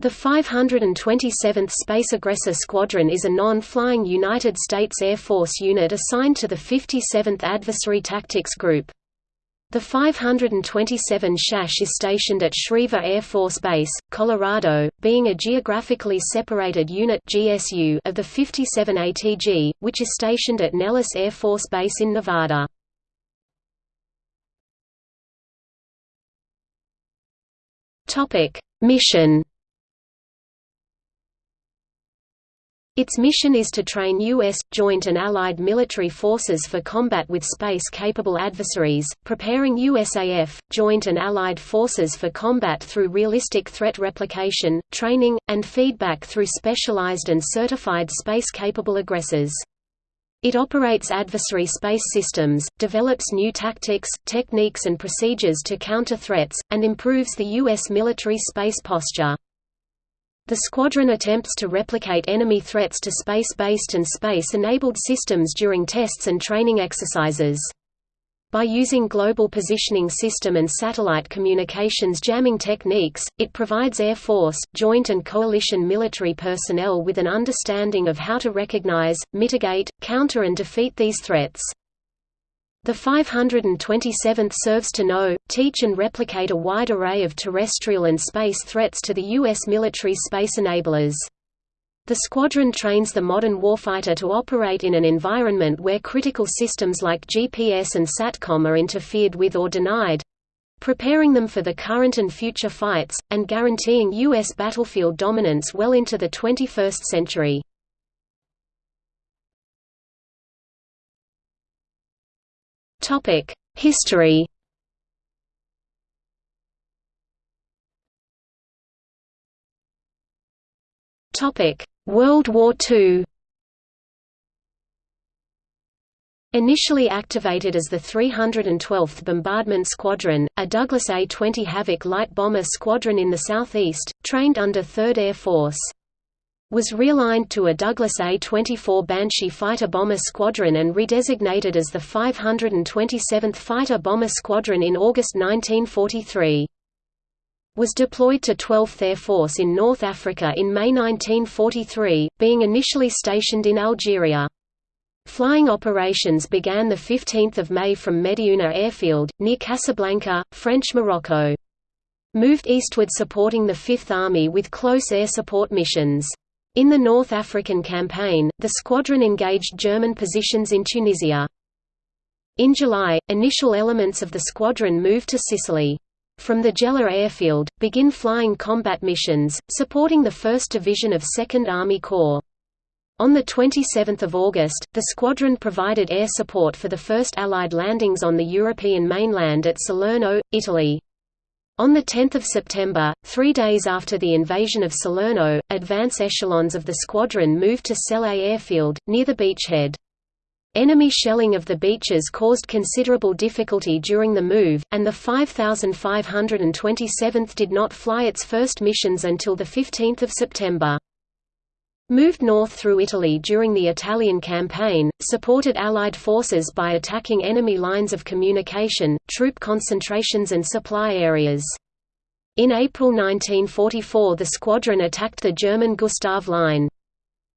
The 527th Space Aggressor Squadron is a non-flying United States Air Force unit assigned to the 57th Adversary Tactics Group. The 527 SHASH is stationed at Schriever Air Force Base, Colorado, being a geographically separated unit GSU of the 57 ATG, which is stationed at Nellis Air Force Base in Nevada. Mission Its mission is to train U.S., joint and allied military forces for combat with space-capable adversaries, preparing USAF, joint and allied forces for combat through realistic threat replication, training, and feedback through specialized and certified space-capable aggressors. It operates adversary space systems, develops new tactics, techniques and procedures to counter threats, and improves the U.S. military space posture. The squadron attempts to replicate enemy threats to space-based and space-enabled systems during tests and training exercises. By using global positioning system and satellite communications jamming techniques, it provides Air Force, joint and coalition military personnel with an understanding of how to recognize, mitigate, counter and defeat these threats. The 527th serves to know, teach and replicate a wide array of terrestrial and space threats to the U.S. military space enablers. The squadron trains the modern warfighter to operate in an environment where critical systems like GPS and SATCOM are interfered with or denied—preparing them for the current and future fights, and guaranteeing U.S. battlefield dominance well into the 21st century. History. Topic: World War II Initially activated as the 312th Bombardment Squadron, a Douglas A-20 Havoc light bomber squadron in the southeast, trained under 3rd Air Force was realigned to a Douglas A-24 Banshee fighter-bomber squadron and redesignated as the 527th Fighter-Bomber Squadron in August 1943. Was deployed to 12th Air Force in North Africa in May 1943, being initially stationed in Algeria. Flying operations began 15 May from Mediouna Airfield, near Casablanca, French Morocco. Moved eastward supporting the Fifth Army with close air support missions. In the North African Campaign, the squadron engaged German positions in Tunisia. In July, initial elements of the squadron moved to Sicily. From the Gela airfield, begin flying combat missions, supporting the 1st Division of 2nd Army Corps. On 27 August, the squadron provided air support for the first Allied landings on the European mainland at Salerno, Italy. On 10 September, three days after the invasion of Salerno, advance echelons of the squadron moved to Sele airfield, near the beachhead. Enemy shelling of the beaches caused considerable difficulty during the move, and the 5527th did not fly its first missions until 15 September. Moved north through Italy during the Italian campaign, supported Allied forces by attacking enemy lines of communication, troop concentrations and supply areas. In April 1944 the squadron attacked the German Gustav Line.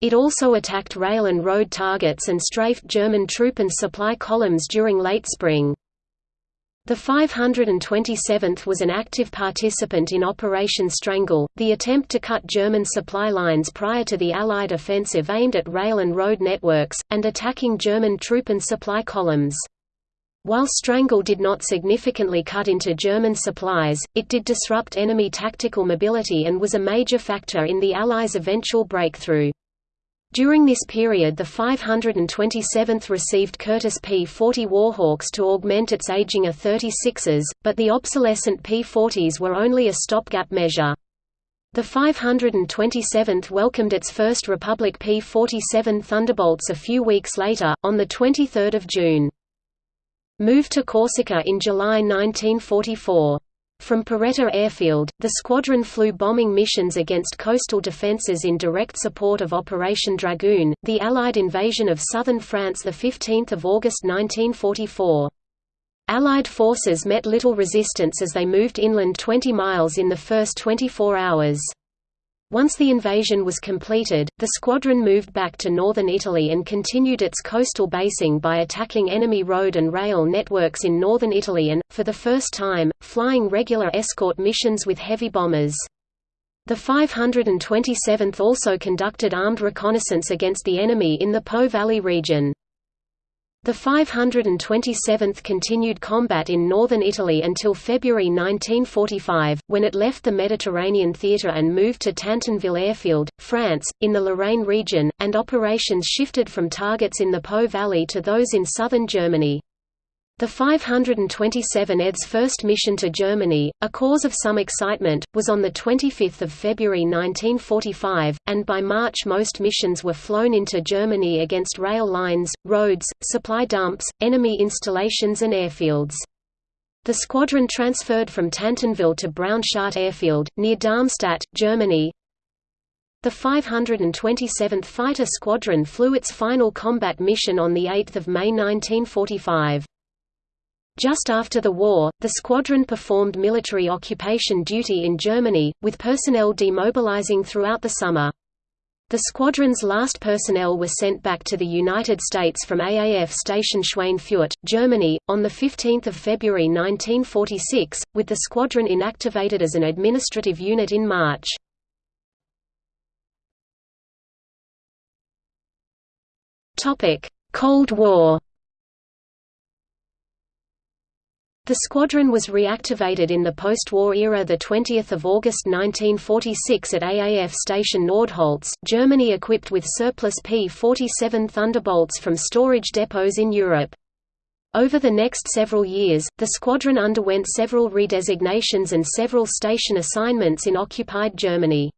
It also attacked rail and road targets and strafed German troop and supply columns during late spring. The 527th was an active participant in Operation Strangle, the attempt to cut German supply lines prior to the Allied offensive aimed at rail and road networks, and attacking German troop and supply columns. While Strangle did not significantly cut into German supplies, it did disrupt enemy tactical mobility and was a major factor in the Allies' eventual breakthrough. During this period the 527th received Curtiss P-40 Warhawks to augment its aging A-36s, but the obsolescent P-40s were only a stopgap measure. The 527th welcomed its first Republic P-47 Thunderbolts a few weeks later, on 23 June. Moved to Corsica in July 1944. From Porretta Airfield, the squadron flew bombing missions against coastal defences in direct support of Operation Dragoon, the Allied invasion of southern France 15 August 1944. Allied forces met little resistance as they moved inland 20 miles in the first 24 hours. Once the invasion was completed, the squadron moved back to northern Italy and continued its coastal basing by attacking enemy road and rail networks in northern Italy and, for the first time, flying regular escort missions with heavy bombers. The 527th also conducted armed reconnaissance against the enemy in the Po Valley region. The 527th continued combat in northern Italy until February 1945, when it left the Mediterranean theatre and moved to Tantonville Airfield, France, in the Lorraine region, and operations shifted from targets in the Po Valley to those in southern Germany. The 527th's first mission to Germany, a cause of some excitement, was on 25 February 1945, and by March most missions were flown into Germany against rail lines, roads, supply dumps, enemy installations and airfields. The squadron transferred from Tantonville to Braunshardt Airfield, near Darmstadt, Germany. The 527th Fighter Squadron flew its final combat mission on 8 May 1945. Just after the war, the squadron performed military occupation duty in Germany, with personnel demobilizing throughout the summer. The squadron's last personnel were sent back to the United States from AAF Station Schweinfurt, Germany, on 15 February 1946, with the squadron inactivated as an administrative unit in March. Cold War The squadron was reactivated in the post-war era 20 August 1946 at AAF Station Nordholz, Germany equipped with surplus P-47 Thunderbolts from storage depots in Europe. Over the next several years, the squadron underwent several redesignations and several station assignments in occupied Germany.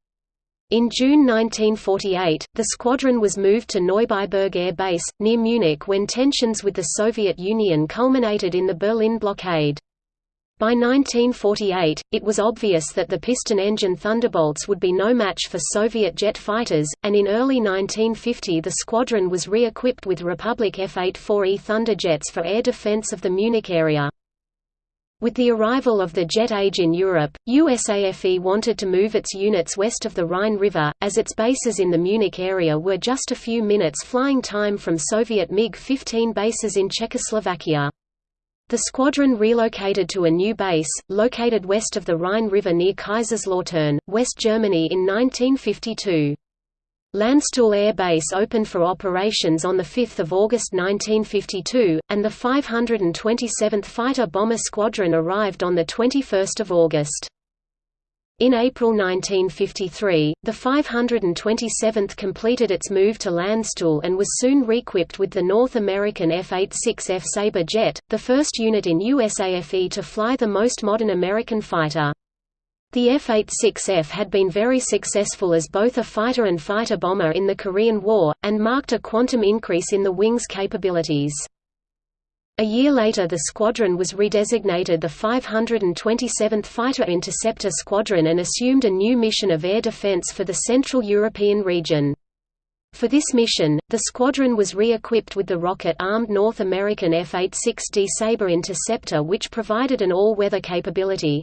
In June 1948, the squadron was moved to Neubiberg Air Base, near Munich when tensions with the Soviet Union culminated in the Berlin blockade. By 1948, it was obvious that the piston-engine Thunderbolts would be no match for Soviet jet fighters, and in early 1950 the squadron was re-equipped with Republic F-84E Thunderjets for air defense of the Munich area. With the arrival of the jet age in Europe, USAFE wanted to move its units west of the Rhine River, as its bases in the Munich area were just a few minutes flying time from Soviet MiG-15 bases in Czechoslovakia. The squadron relocated to a new base, located west of the Rhine River near Kaiserslautern, West Germany in 1952. Landstuhl Air Base opened for operations on 5 August 1952, and the 527th Fighter Bomber Squadron arrived on 21 August. In April 1953, the 527th completed its move to Landstuhl and was soon reequipped with the North American F-86F Sabre jet, the first unit in USAFE to fly the most modern American fighter. The F-86F had been very successful as both a fighter and fighter bomber in the Korean War, and marked a quantum increase in the wing's capabilities. A year later the squadron was redesignated the 527th Fighter Interceptor Squadron and assumed a new mission of air defense for the Central European region. For this mission, the squadron was re-equipped with the rocket-armed North American F-86D Sabre Interceptor which provided an all-weather capability.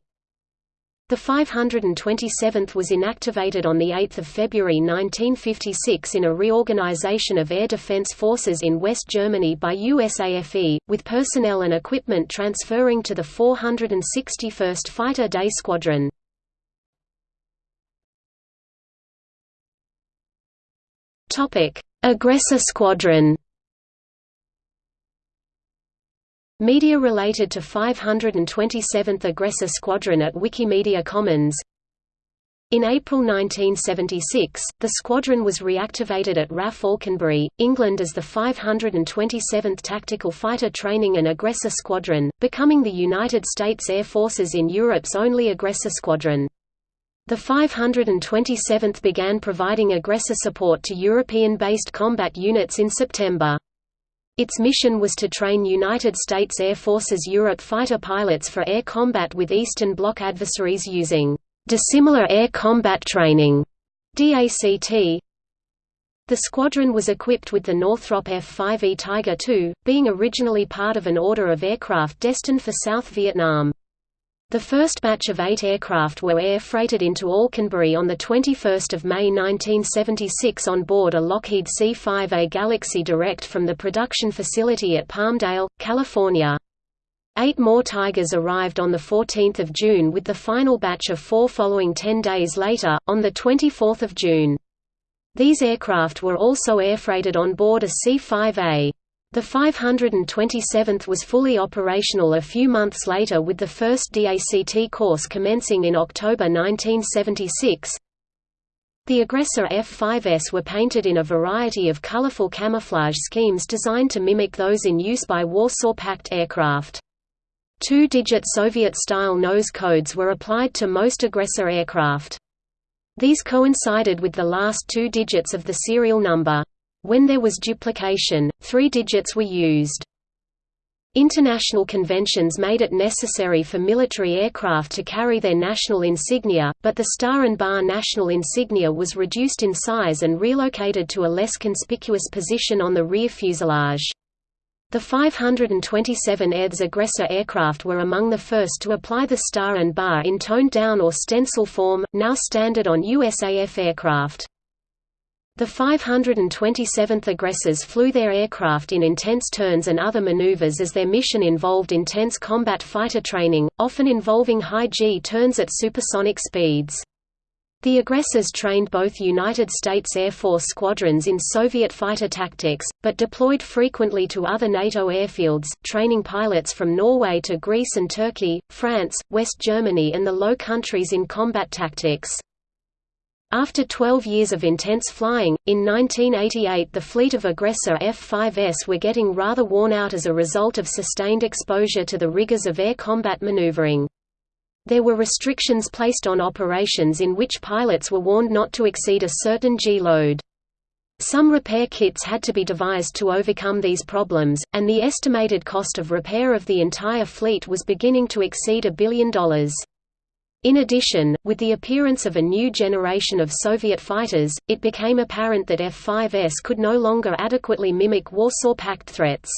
The 527th was inactivated on 8 February 1956 in a reorganization of air defense forces in West Germany by USAFE, with personnel and equipment transferring to the 461st Fighter Day Squadron. Aggressor Squadron Media related to 527th Aggressor Squadron at Wikimedia Commons In April 1976, the squadron was reactivated at RAF Alconbury, England as the 527th Tactical Fighter Training and Aggressor Squadron, becoming the United States Air Forces in Europe's only aggressor squadron. The 527th began providing aggressor support to European-based combat units in September. Its mission was to train United States Air Force's Europe fighter pilots for air combat with Eastern Bloc adversaries using dissimilar air combat training DACT. The squadron was equipped with the Northrop F-5E Tiger II, being originally part of an order of aircraft destined for South Vietnam. The first batch of eight aircraft were air freighted into Alconbury on 21 May 1976 on board a Lockheed C-5A Galaxy Direct from the production facility at Palmdale, California. Eight more Tigers arrived on 14 June with the final batch of four following ten days later, on 24 June. These aircraft were also airfreighted on board a C-5A. The 527th was fully operational a few months later with the first DACT course commencing in October 1976. The Aggressor F-5S were painted in a variety of colorful camouflage schemes designed to mimic those in use by Warsaw Pact aircraft. Two-digit Soviet-style nose codes were applied to most Aggressor aircraft. These coincided with the last two digits of the serial number. When there was duplication, three digits were used. International conventions made it necessary for military aircraft to carry their national insignia, but the Star and Bar national insignia was reduced in size and relocated to a less conspicuous position on the rear fuselage. The 527 EDS Aggressor aircraft were among the first to apply the Star and Bar in toned-down or stencil form, now standard on USAF aircraft. The 527th aggressors flew their aircraft in intense turns and other maneuvers as their mission involved intense combat fighter training, often involving high G turns at supersonic speeds. The aggressors trained both United States Air Force squadrons in Soviet fighter tactics, but deployed frequently to other NATO airfields, training pilots from Norway to Greece and Turkey, France, West Germany and the Low Countries in combat tactics. After 12 years of intense flying, in 1988 the fleet of Aggressor F-5S were getting rather worn out as a result of sustained exposure to the rigors of air combat maneuvering. There were restrictions placed on operations in which pilots were warned not to exceed a certain G-load. Some repair kits had to be devised to overcome these problems, and the estimated cost of repair of the entire fleet was beginning to exceed a billion dollars. In addition, with the appearance of a new generation of Soviet fighters, it became apparent that F-5S could no longer adequately mimic Warsaw Pact threats.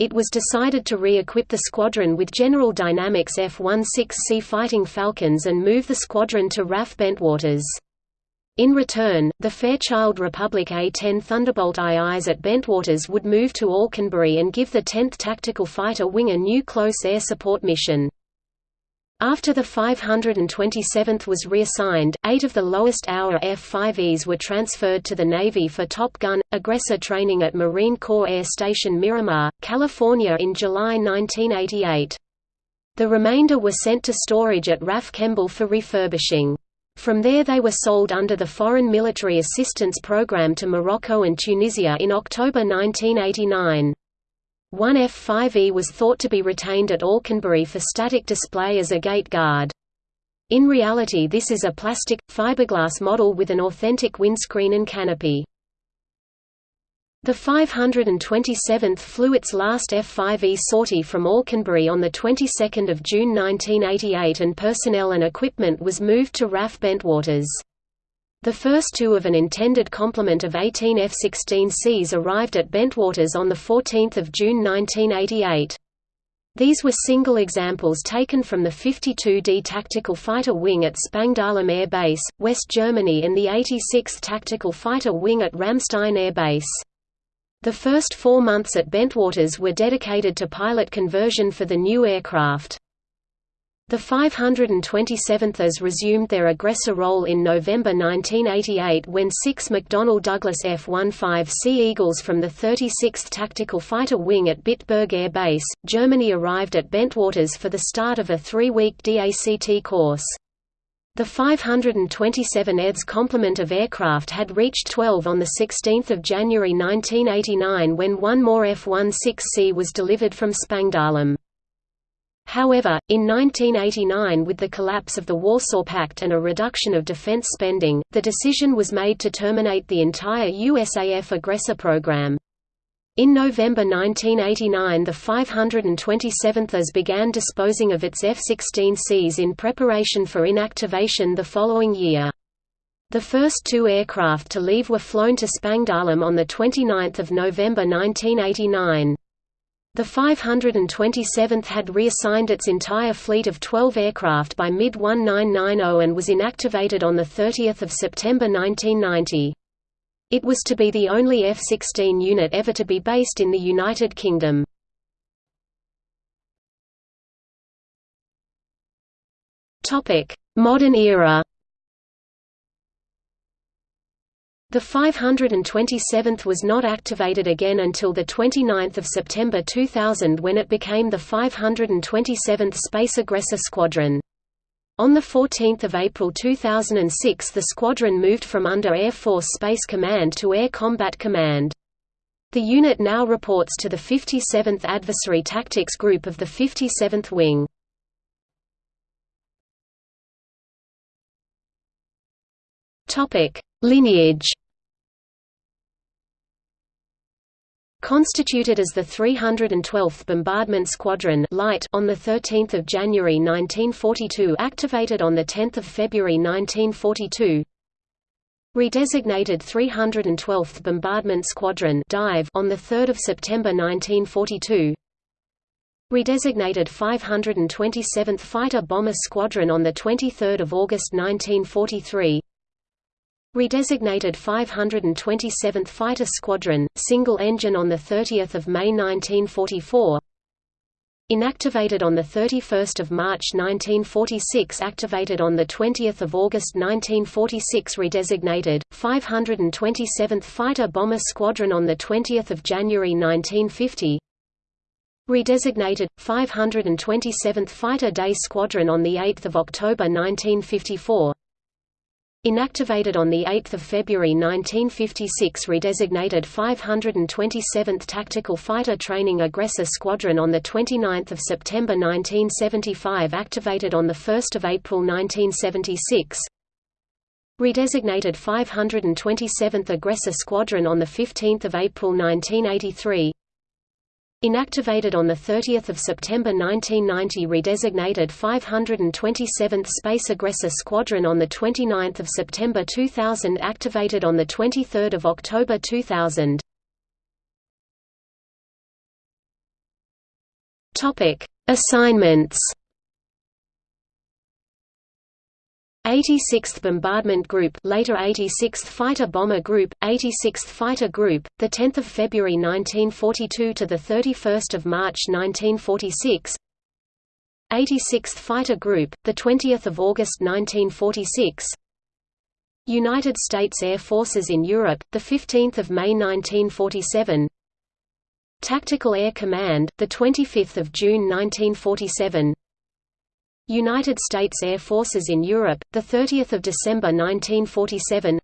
It was decided to re-equip the squadron with General Dynamics F-16C Fighting Falcons and move the squadron to RAF Bentwaters. In return, the Fairchild Republic A-10 Thunderbolt IIs at Bentwaters would move to Alconbury and give the 10th Tactical Fighter Wing a new close air support mission. After the 527th was reassigned, eight of the lowest-hour F-5Es were transferred to the Navy for Top Gun, aggressor training at Marine Corps Air Station Miramar, California in July 1988. The remainder were sent to storage at RAF Kemble for refurbishing. From there they were sold under the Foreign Military Assistance Program to Morocco and Tunisia in October 1989. One F-5E was thought to be retained at Alconbury for static display as a gate guard. In reality this is a plastic, fiberglass model with an authentic windscreen and canopy. The 527th flew its last F-5E sortie from Alconbury on the 22nd of June 1988 and personnel and equipment was moved to RAF Bentwaters. The first two of an intended complement of 18 F-16Cs arrived at Bentwaters on 14 June 1988. These were single examples taken from the 52D Tactical Fighter Wing at Spangdahlem Air Base, West Germany and the 86th Tactical Fighter Wing at Ramstein Air Base. The first four months at Bentwaters were dedicated to pilot conversion for the new aircraft. The 527thers resumed their aggressor role in November 1988 when six McDonnell Douglas F-15C Eagles from the 36th Tactical Fighter Wing at Bitburg Air Base, Germany arrived at Bentwaters for the start of a three-week DACT course. The 527 EDS complement of aircraft had reached 12 on 16 January 1989 when one more F-16C was delivered from Spangdahlem. However, in 1989 with the collapse of the Warsaw Pact and a reduction of defense spending, the decision was made to terminate the entire USAF aggressor program. In November 1989 the 527th AS began disposing of its F-16Cs in preparation for inactivation the following year. The first two aircraft to leave were flown to Spangdahlem on 29 November 1989. The 527th had reassigned its entire fleet of 12 aircraft by mid-1990 and was inactivated on 30 September 1990. It was to be the only F-16 unit ever to be based in the United Kingdom. Modern era The 527th was not activated again until 29 September 2000 when it became the 527th Space Aggressor Squadron. On 14 April 2006 the squadron moved from under Air Force Space Command to Air Combat Command. The unit now reports to the 57th Adversary Tactics Group of the 57th Wing. Lineage. Constituted as the 312th Bombardment Squadron Light on 13 January 1942 activated on 10 February 1942 Redesignated 312th Bombardment Squadron Dive on 3 September 1942 Redesignated 527th Fighter Bomber Squadron on 23 August 1943 Redesignated 527th Fighter Squadron, single engine on 30 May 1944 Inactivated on 31 March 1946 Activated on 20 August 1946 Redesignated, 527th Fighter Bomber Squadron on 20 January 1950 Redesignated, 527th Fighter Day Squadron on 8 October 1954 Inactivated on 8 February 1956 redesignated 527th Tactical Fighter Training Aggressor Squadron on 29 September 1975 activated on 1 April 1976 Redesignated 527th Aggressor Squadron on 15 April 1983 Inactivated on 30 September 1990 redesignated 527th Space Aggressor Squadron on 29 September 2000 activated on 23 October 2000 Assignments 86th Bombardment Group, later 86th Fighter Bomber Group, 86th Fighter Group, the 10th of February 1942 to the 31st of March 1946. 86th Fighter Group, the 20th of August 1946. United States Air Forces in Europe, the 15th of May 1947. Tactical Air Command, the 25th of June 1947. United States Air Forces in Europe, 30 December 1947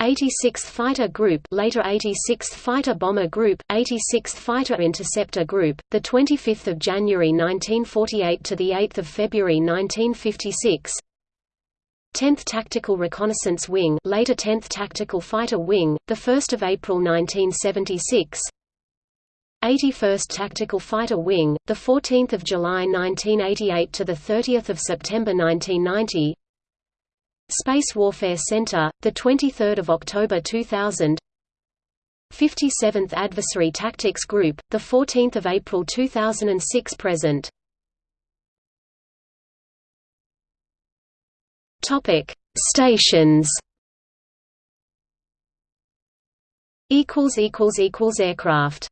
86th Fighter Group later 86th Fighter Bomber Group, 86th Fighter Interceptor Group, the 25th of January 1948 to the 8th of February 1956 10th Tactical Reconnaissance Wing later 10th Tactical Fighter Wing, 1 April 1976 81st Tactical Fighter Wing, the 14th of July 1988 to the 30th of September 1990. Space Warfare Center, the 23rd of October 2000. 57th Adversary Tactics Group, the 14th of April 2006 present. Topic: Stations. Equals equals equals aircraft.